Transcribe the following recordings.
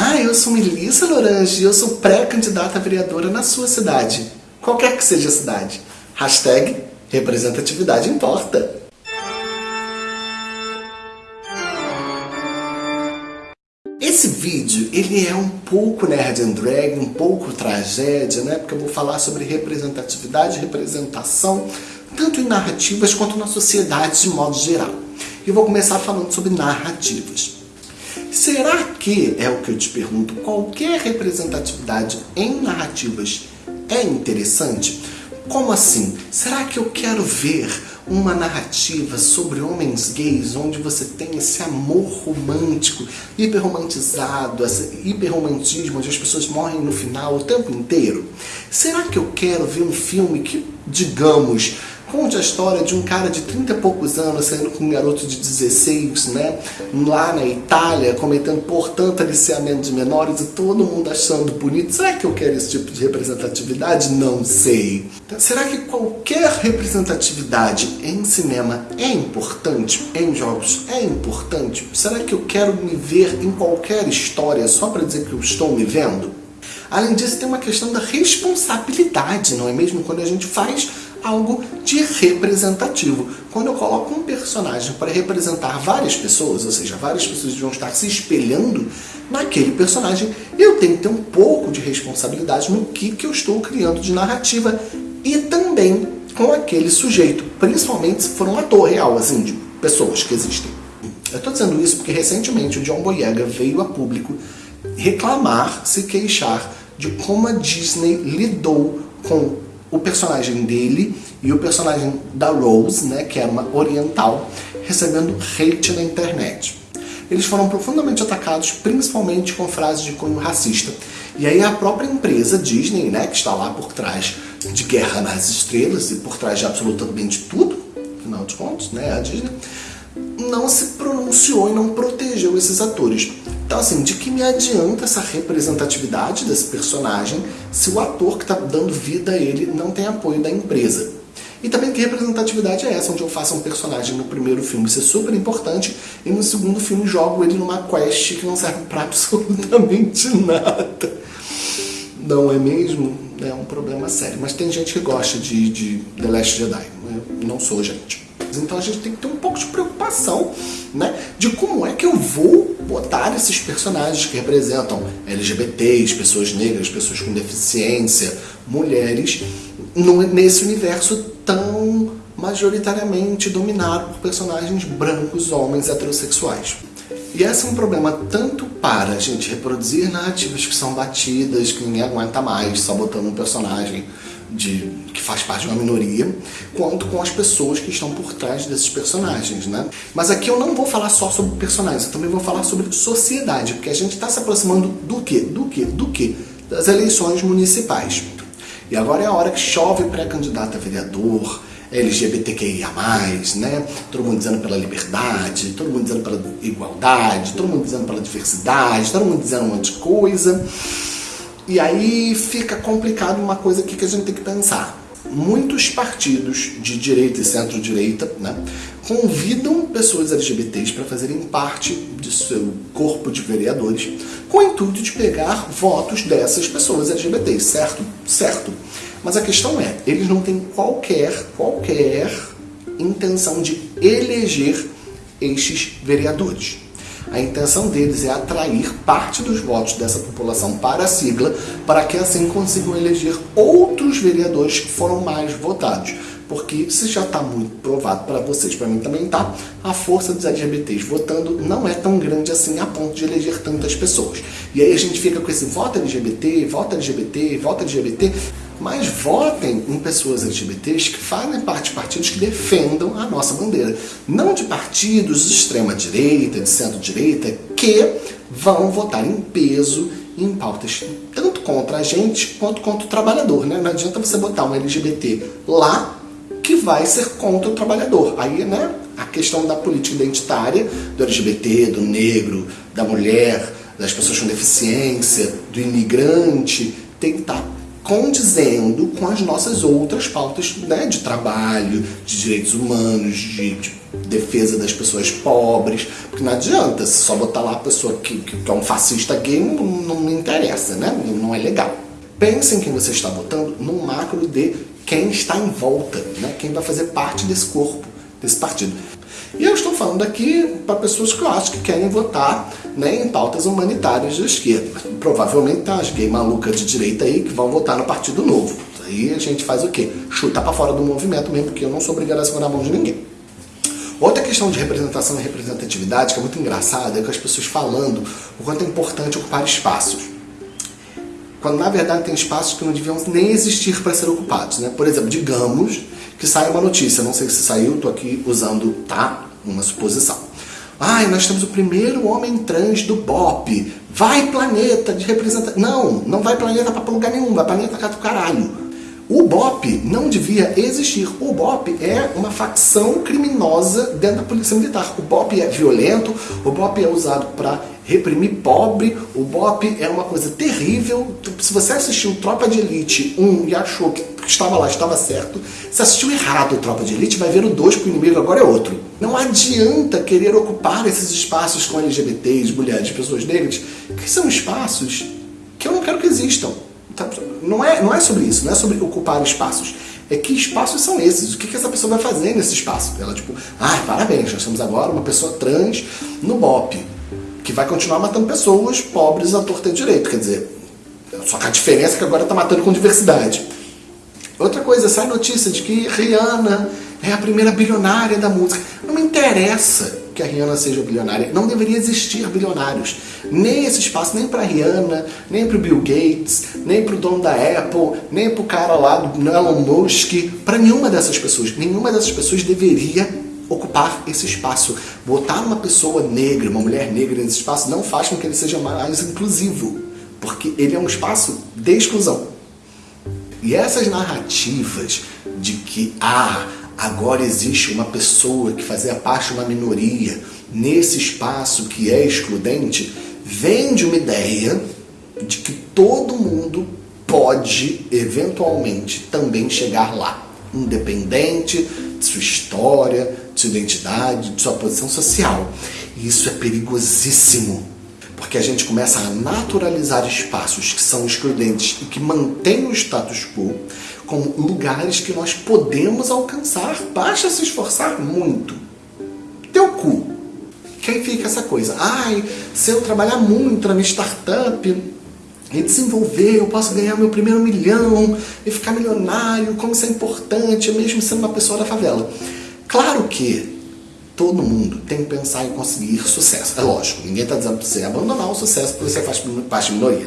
Olá, eu sou Melissa Lorange e eu sou pré-candidata vereadora na sua cidade. Qualquer que seja a cidade. Hashtag representatividade importa. Esse vídeo, ele é um pouco nerd and drag, um pouco tragédia, né? Porque eu vou falar sobre representatividade, representação, tanto em narrativas quanto na sociedade de modo geral. E vou começar falando sobre narrativas. Será que, é o que eu te pergunto, qualquer representatividade em narrativas é interessante? Como assim? Será que eu quero ver uma narrativa sobre homens gays onde você tem esse amor romântico, hiperromantizado, esse hiperromantismo onde as pessoas morrem no final o tempo inteiro? Será que eu quero ver um filme que, digamos, Conte a história de um cara de 30 e poucos anos saindo com um garoto de 16, né? Lá na Itália, cometendo, portanto, aliciamento de menores e todo mundo achando bonito. Será que eu quero esse tipo de representatividade? Não sei. Será que qualquer representatividade em cinema é importante? Em jogos é importante? Será que eu quero me ver em qualquer história só para dizer que eu estou me vendo? Além disso, tem uma questão da responsabilidade, não é mesmo? Quando a gente faz algo de representativo. Quando eu coloco um personagem para representar várias pessoas, ou seja, várias pessoas vão estar se espelhando naquele personagem, eu tenho que ter um pouco de responsabilidade no que, que eu estou criando de narrativa e também com aquele sujeito, principalmente se for um ator real, assim, de pessoas que existem. Eu estou dizendo isso porque recentemente o John Boyega veio a público reclamar, se queixar de como a Disney lidou com o personagem dele e o personagem da Rose, né, que é uma oriental, recebendo hate na internet. Eles foram profundamente atacados, principalmente com frases de cunho racista. E aí a própria empresa Disney, né, que está lá por trás de Guerra nas Estrelas e por trás de absolutamente tudo, afinal de contas, né, a Disney, não se pronunciou e não protegeu esses atores. Então, assim, de que me adianta essa representatividade desse personagem se o ator que está dando vida a ele não tem apoio da empresa? E também que representatividade é essa, onde eu faço um personagem no primeiro filme ser super importante e no segundo filme jogo ele numa quest que não serve para absolutamente nada. Não é mesmo? É um problema sério. Mas tem gente que gosta de, de The Last Jedi. Eu não sou gente. Então a gente tem que ter um pouco de preocupação né, de como é que eu vou botar esses personagens que representam LGBTs, pessoas negras, pessoas com deficiência, mulheres, nesse universo tão majoritariamente dominado por personagens brancos, homens heterossexuais. E esse é um problema tanto para a gente reproduzir narrativas que são batidas, que ninguém aguenta mais, só botando um personagem de, que faz parte de uma minoria, quanto com as pessoas que estão por trás desses personagens, né? Mas aqui eu não vou falar só sobre personagens, eu também vou falar sobre sociedade, porque a gente está se aproximando do quê? Do quê? Do quê? Das eleições municipais. E agora é a hora que chove pré-candidato a vereador, LGBTQIA+, né? Todo mundo dizendo pela liberdade, todo mundo dizendo pela igualdade, todo mundo dizendo pela diversidade, todo mundo dizendo um monte de coisa. E aí fica complicado uma coisa aqui que a gente tem que pensar. Muitos partidos de direita e centro-direita né, convidam pessoas LGBTs para fazerem parte de seu corpo de vereadores com o intuito de pegar votos dessas pessoas LGBTs, certo? Certo. Mas a questão é, eles não têm qualquer, qualquer intenção de eleger estes vereadores. A intenção deles é atrair parte dos votos dessa população para a sigla, para que assim consigam eleger outros vereadores que foram mais votados. Porque se já está muito provado para vocês, para mim também está, a força dos LGBTs votando não é tão grande assim a ponto de eleger tantas pessoas. E aí a gente fica com esse voto LGBT, voto LGBT, voto LGBT, mas votem em pessoas LGBTs que fazem parte de partidos que defendam a nossa bandeira. Não de partidos de extrema-direita, de centro-direita, que vão votar em peso em pautas tanto contra a gente quanto contra o trabalhador. Né? Não adianta você botar um LGBT lá que vai ser contra o trabalhador. Aí, né, a questão da política identitária, do LGBT, do negro, da mulher, das pessoas com deficiência, do imigrante, tem que estar condizendo com as nossas outras pautas né, de trabalho, de direitos humanos, de, de defesa das pessoas pobres, porque não adianta só botar lá a pessoa que, que é um fascista gay, não, não me interessa, né? Não é legal. Pense em quem você está votando no macro de quem está em volta, né? quem vai fazer parte desse corpo, desse partido. E eu estou falando aqui para pessoas que eu acho que querem votar né, em pautas humanitárias da esquerda. Provavelmente tem umas gay malucas de direita aí que vão votar no Partido Novo. Aí a gente faz o quê? Chutar para fora do movimento mesmo, porque eu não sou obrigado a segurar a mão de ninguém. Outra questão de representação e representatividade que é muito engraçada é que as pessoas falando o quanto é importante ocupar espaços. Quando na verdade tem espaços que não deviam nem existir para ser ocupados. Né? Por exemplo, digamos que sai uma notícia, não sei se saiu, estou aqui usando, tá? Uma suposição. Ai, nós temos o primeiro homem trans do BOP. Vai planeta de representação. Não, não vai planeta para lugar nenhum, vai planeta cá do caralho. O BOP não devia existir. O BOP é uma facção criminosa dentro da polícia militar. O BOP é violento, o BOP é usado para reprimir pobre, o BOP é uma coisa terrível. Se você assistiu Tropa de Elite 1 e achou que estava lá, estava certo, se assistiu errado Tropa de Elite, vai ver o 2 que o inimigo agora é outro. Não adianta querer ocupar esses espaços com LGBTs, mulheres, pessoas negras, que são espaços que eu não quero que existam. Tá, não é, não é sobre isso, não é sobre ocupar espaços. É que espaços são esses? O que, que essa pessoa vai fazer nesse espaço? Ela tipo, ah, parabéns, nós temos agora uma pessoa trans no BOP, que vai continuar matando pessoas pobres à torta e direito. Quer dizer, só que a diferença é que agora está matando com diversidade. Outra coisa, sai notícia de que Rihanna é a primeira bilionária da música. Não me interessa que a Rihanna seja bilionária. Não deveria existir bilionários. Nem esse espaço, nem para Rihanna, nem para o Bill Gates, nem para o dono da Apple, nem para o cara lá do Elon Musk, para nenhuma dessas pessoas. Nenhuma dessas pessoas deveria ocupar esse espaço. Botar uma pessoa negra, uma mulher negra nesse espaço não faz com que ele seja mais inclusivo, porque ele é um espaço de exclusão. E essas narrativas de que, ah, agora existe uma pessoa que fazia parte de uma minoria nesse espaço que é excludente, vem de uma ideia de que todo mundo pode eventualmente também chegar lá, independente de sua história, sua identidade, de sua posição social. E isso é perigosíssimo, porque a gente começa a naturalizar espaços que são excludentes e que mantêm o status quo, como lugares que nós podemos alcançar. Basta se esforçar muito. Teu cu. Que aí fica essa coisa. Ai, se eu trabalhar muito na minha startup e desenvolver, eu posso ganhar meu primeiro milhão e ficar milionário, como isso é importante, mesmo sendo uma pessoa da favela. Claro que todo mundo tem que pensar em conseguir sucesso. É lógico, ninguém está dizendo para você abandonar o sucesso porque você faz parte minoria.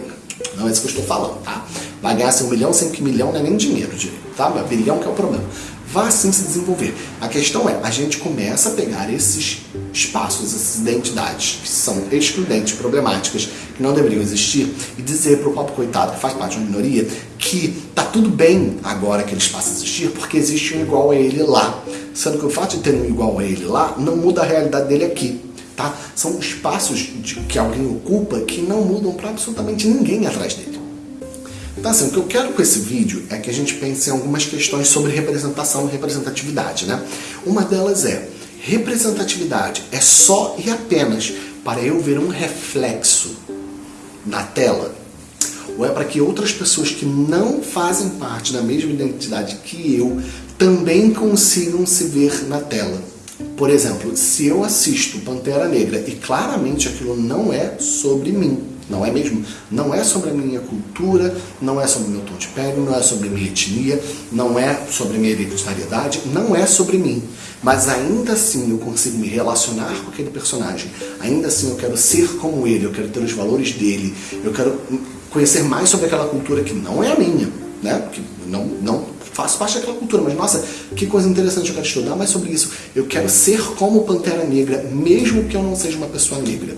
Não é isso que eu estou falando, tá? Vai ganhar seu um milhão sem que milhão não é nem dinheiro, tá? Mas bilhão que é o problema. Vá sim se desenvolver. A questão é, a gente começa a pegar esses espaços, essas identidades que são excludentes, problemáticas, que não deveriam existir, e dizer para o pobre coitado que faz parte de uma minoria que tá tudo bem agora que eles passam a existir porque existe um igual a ele lá. Sendo que o fato de ter um igual a ele lá não muda a realidade dele aqui. Tá? São espaços de, que alguém ocupa que não mudam para absolutamente ninguém atrás dele. Então assim, o que eu quero com esse vídeo é que a gente pense em algumas questões sobre representação e representatividade. Né? Uma delas é, representatividade é só e apenas para eu ver um reflexo na tela? Ou é para que outras pessoas que não fazem parte da mesma identidade que eu também consigam se ver na tela? Por exemplo, se eu assisto Pantera Negra e claramente aquilo não é sobre mim, não é mesmo? Não é sobre a minha cultura, não é sobre o meu tom de pele, não é sobre a minha etnia, não é sobre minha hereditariedade, não é sobre mim. Mas ainda assim eu consigo me relacionar com aquele personagem, ainda assim eu quero ser como ele, eu quero ter os valores dele, eu quero conhecer mais sobre aquela cultura que não é a minha, né? Que não, não faço parte daquela cultura, mas nossa, que coisa interessante, eu quero estudar mais sobre isso. Eu quero ser como Pantera Negra, mesmo que eu não seja uma pessoa negra.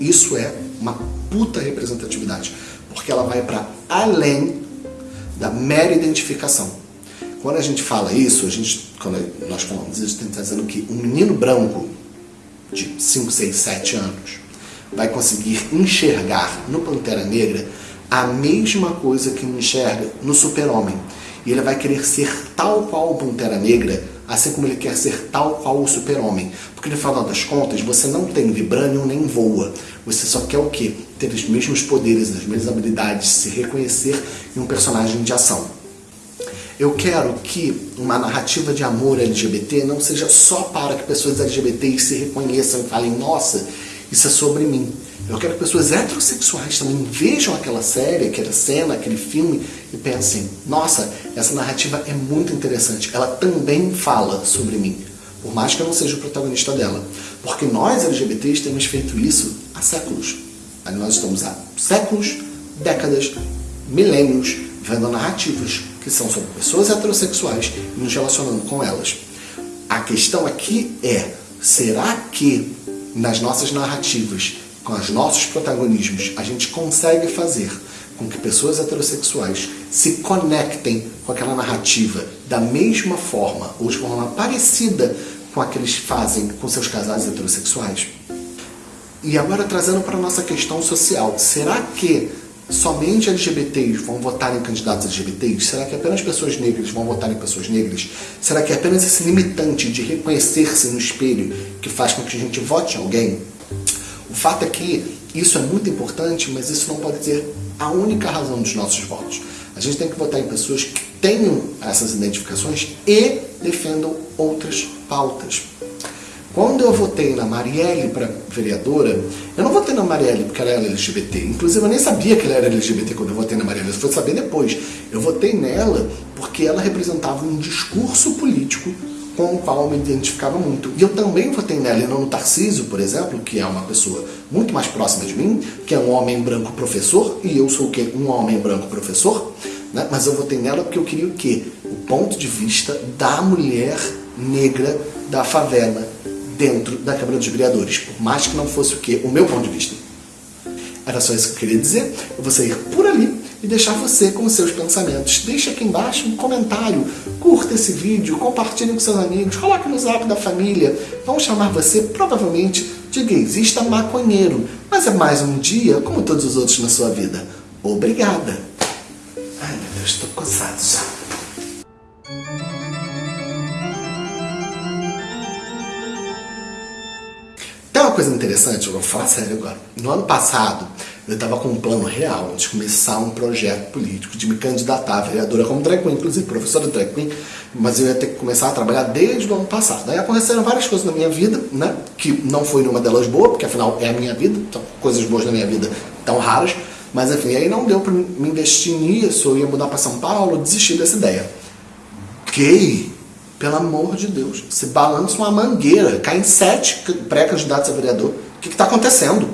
Isso é uma puta representatividade, porque ela vai para além da mera identificação. Quando a gente fala isso, a gente, quando nós falamos isso, a gente está dizendo que um menino branco de 5, 6, 7 anos vai conseguir enxergar no Pantera Negra a mesma coisa que enxerga no Super-Homem. E ele vai querer ser tal qual o Pantera Negra assim como ele quer ser tal qual o super-homem. Porque no final das contas, você não tem vibranium nem voa. Você só quer o quê? Ter os mesmos poderes, as mesmas habilidades, se reconhecer em um personagem de ação. Eu quero que uma narrativa de amor LGBT não seja só para que pessoas LGBTs se reconheçam e falem, nossa, isso é sobre mim. Eu quero que pessoas heterossexuais também vejam aquela série, aquela cena, aquele filme e pensem, nossa, essa narrativa é muito interessante, ela também fala sobre mim, por mais que eu não seja o protagonista dela. Porque nós LGBTs temos feito isso há séculos. Nós estamos há séculos, décadas, milênios, vendo narrativas que são sobre pessoas heterossexuais e nos relacionando com elas. A questão aqui é, será que nas nossas narrativas com os nossos protagonismos, a gente consegue fazer com que pessoas heterossexuais se conectem com aquela narrativa da mesma forma ou de forma parecida com a que eles fazem com seus casais heterossexuais? E agora trazendo para a nossa questão social, será que somente LGBTs vão votar em candidatos LGBTs? Será que apenas pessoas negras vão votar em pessoas negras? Será que é apenas esse limitante de reconhecer-se no espelho que faz com que a gente vote em alguém? O fato é que isso é muito importante, mas isso não pode ser a única razão dos nossos votos. A gente tem que votar em pessoas que tenham essas identificações e defendam outras pautas. Quando eu votei na Marielle para vereadora, eu não votei na Marielle porque ela era LGBT. Inclusive, eu nem sabia que ela era LGBT quando eu votei na Marielle. Eu fui saber depois. Eu votei nela porque ela representava um discurso político com o qual eu me identificava muito. E eu também votei nela, e não no Tarcísio, por exemplo, que é uma pessoa muito mais próxima de mim, que é um homem branco professor, e eu sou o quê? Um homem branco professor, né? mas eu votei nela porque eu queria o quê? O ponto de vista da mulher negra da favela dentro da Câmara dos Vereadores, por mais que não fosse o quê? O meu ponto de vista. Era só isso que eu queria dizer. Eu vou sair por ali e deixar você com os seus pensamentos. Deixe aqui embaixo um comentário, curta esse vídeo, compartilhe com seus amigos, coloque no zap da família. Vão chamar você provavelmente de gaysista maconheiro, mas é mais um dia como todos os outros na sua vida. Obrigada! Ai meu Deus, estou coçado já. Tem uma coisa interessante, eu vou falar sério agora. No ano passado, eu estava com um plano real de começar um projeto político, de me candidatar a vereadora como drag queen, inclusive professora de drag queen, mas eu ia ter que começar a trabalhar desde o ano passado. Daí aconteceram várias coisas na minha vida, né, que não foi nenhuma delas boa, porque afinal é a minha vida, então coisas boas na minha vida tão raras, mas enfim, aí não deu para me investir nisso, eu ia mudar para São Paulo, desisti dessa ideia. Ok, pelo amor de Deus, se balança uma mangueira, caem sete pré-candidatos a vereador, o que está acontecendo?